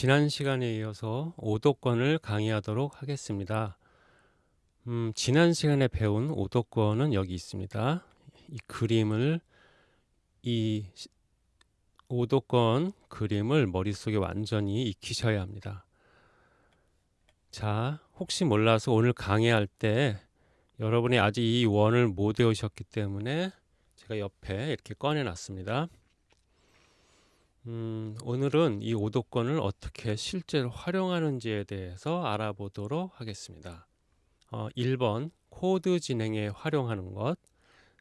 지난 시간에 이어서 오도권을 강의하도록 하겠습니다. 음, 지난 시간에 배운 오도권은 여기 있습니다. 이 그림을 이 오도권 그림을 머릿속에 완전히 익히셔야 합니다. 자, 혹시 몰라서 오늘 강의할 때 여러분이 아직 이 원을 못 외우셨기 때문에 제가 옆에 이렇게 꺼내 놨습니다. 음, 오늘은 이 오도권을 어떻게 실제로 활용하는지에 대해서 알아보도록 하겠습니다. 어, 1번 코드 진행에 활용하는 것.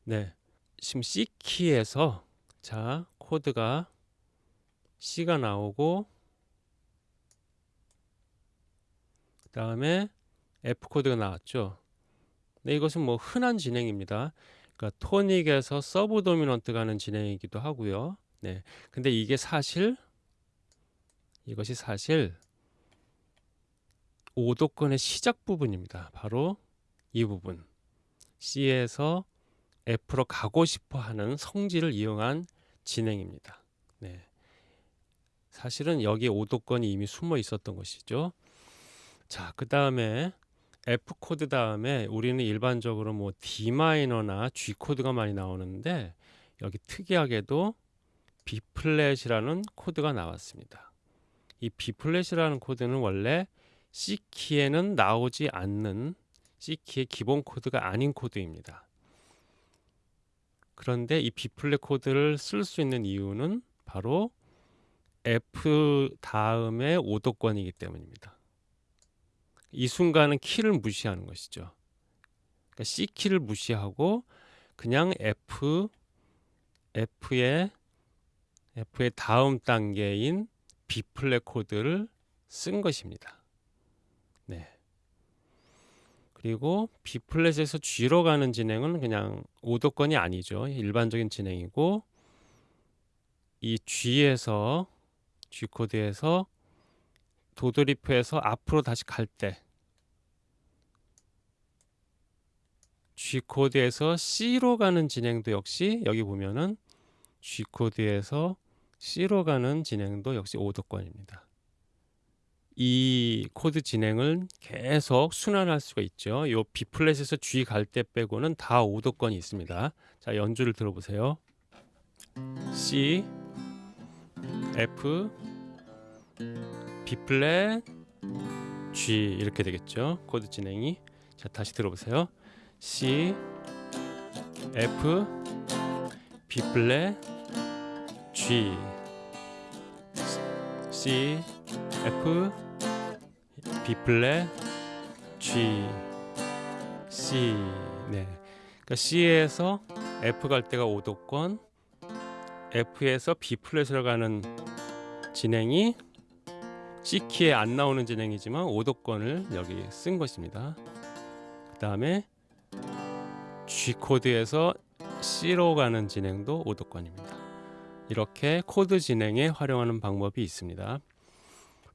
네. 지금 C키에서 자, 코드가 C가 나오고 그 다음에 F코드가 나왔죠. 네, 이것은 뭐 흔한 진행입니다. 그러니까 토닉에서 subdominant 가는 진행이기도 하고요. 네. 근데 이게 사실 이것이 사실 오도권의 시작 부분입니다. 바로 이 부분. C에서 F로 가고 싶어 하는 성질을 이용한 진행입니다. 네. 사실은 여기 오도권이 이미 숨어 있었던 것이죠. 자, 그 다음에 F 코드 다음에 우리는 일반적으로 뭐 D 마이너나 G 코드가 많이 나오는데 여기 특이하게도 B 플랫이라는 코드가 나왔습니다. 이 B 플랫이라는 코드는 원래 C 키에는 나오지 않는 C 키의 기본 코드가 아닌 코드입니다. 그런데 이 B 플랫 코드를 쓸 수 있는 이유는 바로 F 다음에 오도권이기 때문입니다. 이 순간은 키를 무시하는 것이죠. 그러니까 C 키를 무시하고 그냥 F F의 F의 다음 단계인 B 플랫 코드를 쓴 것입니다. 네. 그리고 B 플랫에서 G로 가는 진행은 그냥 오도권이 아니죠. 일반적인 진행이고 이 G에서 G 코드에서 도돌이표에서 앞으로 다시 갈 때 G 코드에서 C로 가는 진행도 역시 여기 보면은 G 코드에서 C로 가는 진행도 역시 오도권입니다. 이 코드 진행을 계속 순환할 수가 있죠. 요 B 플랫에서 G 갈 때 빼고는 다 오도권이 있습니다. 자, 연주를 들어보세요. C, F, B 플랫, G 이렇게 되겠죠. 코드 진행이. 자, 다시 들어보세요. C, F, B 플랫, C, F, B 플랫, G, C. 네. 그러니까 C에서 F 갈 때가 오도권, F에서 B 플랫으로 가는 진행이 C 키에 안 나오는 진행이지만 오도권을 여기 쓴 것입니다. 그 다음에 G 코드에서 C로 가는 진행도 오도권입니다. 이렇게 코드 진행에 활용하는 방법이 있습니다.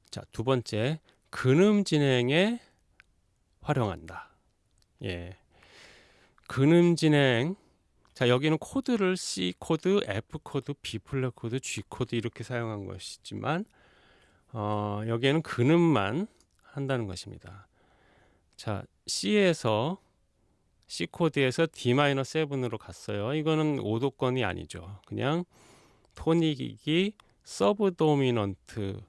자, 두 번째, 근음 진행에 활용한다. 예. 근음 진행. 자, 여기는 코드를 C 코드, F 코드, B 플랫 코드, G 코드 이렇게 사용한 것이지만 어, 여기에는 근음만 한다는 것입니다. 자, C에서 C 코드에서 D-7으로 갔어요. 이거는 오도권이 아니죠. 그냥 토닉이 subdominant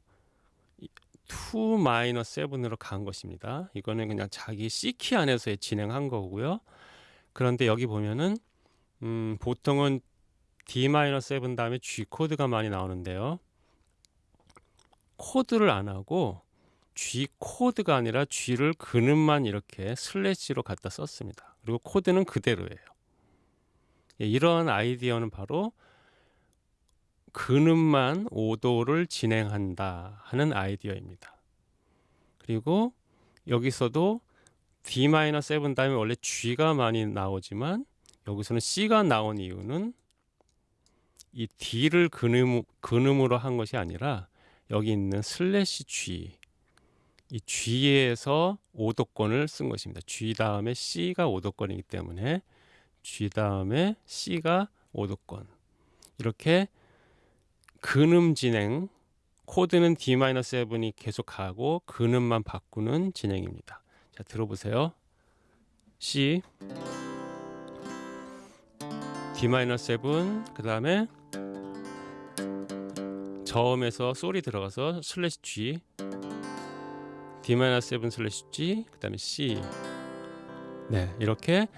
2-7으로 간 것입니다. 이거는 그냥 자기 C키 안에서 진행한 거고요. 그런데 여기 보면은 음, 보통은 D-7 다음에 G 코드가 많이 나오는데요. 코드를 안 하고 G 코드가 아니라 G를 근음만 이렇게 slash로 갖다 썼습니다. 그리고 코드는 그대로예요. 예, 이런 아이디어는 바로 근음만 5도를 진행한다 하는 아이디어입니다. 그리고 여기서도 D-7 다음에 원래 G가 많이 나오지만 여기서는 C가 나온 이유는 이 D를 근음, 근음으로 한 것이 아니라 여기 있는 slash G 이 G에서 오도권을 쓴 것입니다. G 다음에 C가 오도권이기 때문에 G 다음에 C가 오도권 이렇게 근음 진행 코드는 D-7이 계속 가고 근음만 바꾸는 진행입니다. 자, 들어보세요. C D-7 그 다음에 저음에서 소리 들어가서 slash G D-7 slash G 그 다음에 C 네, 이렇게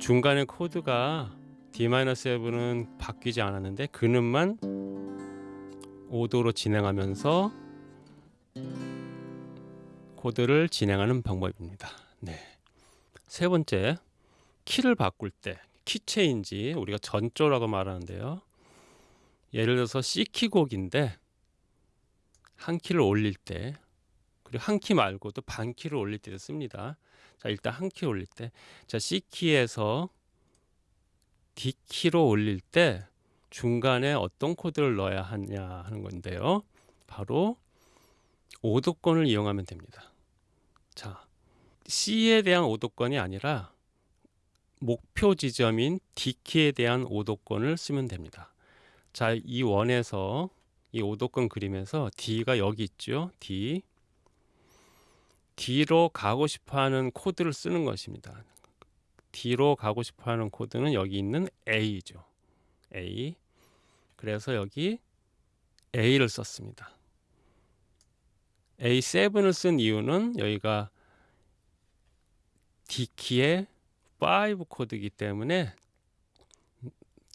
중간에 코드가 D-7은 바뀌지 않았는데 근음만 5도로 진행하면서 코드를 진행하는 방법입니다. 네. 세 번째, 키를 바꿀 때, key change 우리가 전조라고 말하는데요. 예를 들어서 C키 곡인데 한 키를 올릴 때 그리고 한 키 말고도 반 키를 올릴 때도 씁니다. 자, 일단 한 키 올릴 때. 자, C키에서 D키로 올릴 때 중간에 어떤 코드를 넣어야 하냐 하는 건데요. 바로 오도권을 이용하면 됩니다. 자, C에 대한 오도권이 아니라 목표 지점인 D키에 대한 오도권을 쓰면 됩니다. 자, 이 원에서 이 오도권 그림에서 D가 여기 있죠. D. D로 가고 싶어 하는 코드를 쓰는 것입니다. D로 가고 싶어 하는 코드는 여기 있는 A죠. A. 그래서 여기 A를 썼습니다. A7을 쓴 이유는 여기가 D키의 5 코드이기 때문에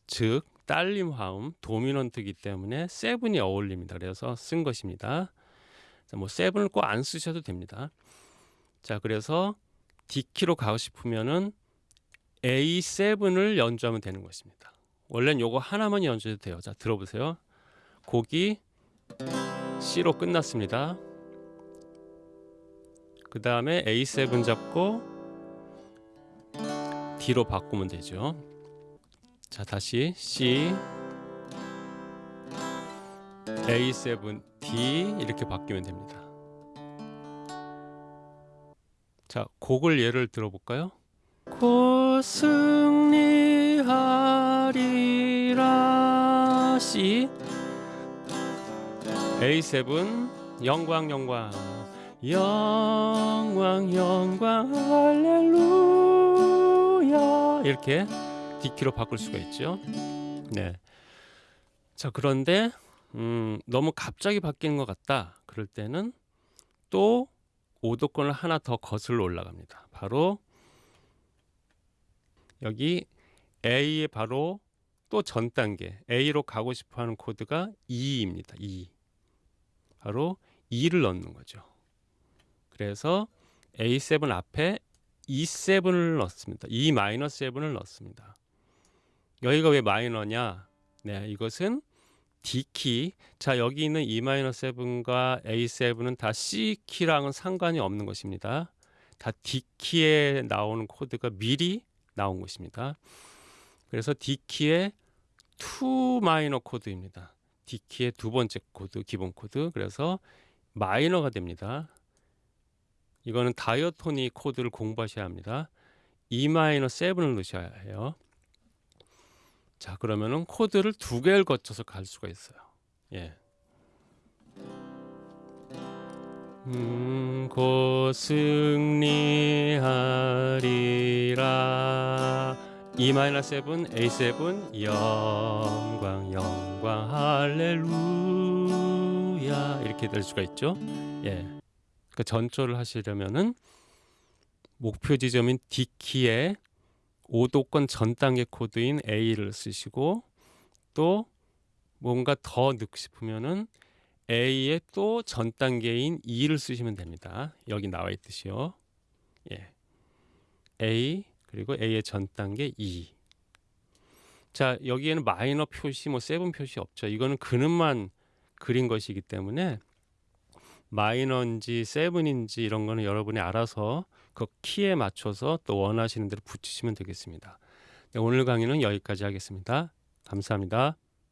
즉 딸림 화음 도미넌트이기 때문에 7이 어울립니다. 그래서 쓴 것입니다. 자, 뭐 7을 꼭 안 쓰셔도 됩니다. 자, 그래서 D키로 가고 싶으면은 A7을 연주하면 되는 것입니다. 원래는 요거 하나만 연주해도 돼요. 자, 들어보세요. 곡이 C로 끝났습니다. 그 다음에 A7 잡고 D로 바꾸면 되죠. 자, 다시 C, A7, D 이렇게 바뀌면 됩니다. 자, 곡을 예를 들어볼까요? 곧 승리하 리라 C A7 영광 영광 영광 영광 할렐루야 이렇게 D키로 바꿀 수가 있죠. 네. 자 그런데 음, 너무 갑자기 바뀌는 것 같다. 그럴 때는 또 오도권을 하나 더 거슬러 올라갑니다. 바로 여기 A의 바로 또 전 단계 A로 가고 싶어하는 코드가 2입니다. 2. 바로 2를 넣는 거죠. 그래서 A7 앞에 E7을 넣습니다. E 마이너스 7을 넣습니다. 여기가 왜 마이너냐? 네, 이것은 D키. 자, 여기 있는 E-7과 A7은 다 C키랑은 상관이 없는 것입니다. 다 D키에 나오는 코드가 미리 나온 것입니다. 그래서 D키의 2 마이너 코드입니다. D키의 두 번째 코드, 기본 코드. 그래서 마이너가 됩니다. 이거는 diatonic 코드를 공부하셔야 합니다. E-7을 넣으셔야 해요. 자, 그러면은 코드를 두 개를 거쳐서 갈 수가 있어요. 예. 음, 곧 승리하리라. E-7, A7, 영광, 영광, 할렐루야. 이렇게 될 수가 있죠. 예. 그 전조를 하시려면은 목표 지점인 D키에 5도권 전 단계 코드인 A를 쓰시고 또 뭔가 더 넣고 싶으면은 A의 또 전 단계인 E를 쓰시면 됩니다. 여기 나와 있듯이요. 예. A 그리고 A의 전 단계 E. 자, 여기에는 마이너 표시 뭐 seven 표시 없죠. 이거는 근음만 그린 것이기 때문에 마이너인지 seven인지 이런 거는 여러분이 알아서 그 키에 맞춰서 또 원하시는 대로 붙이시면 되겠습니다. 네, 오늘 강의는 여기까지 하겠습니다. 감사합니다.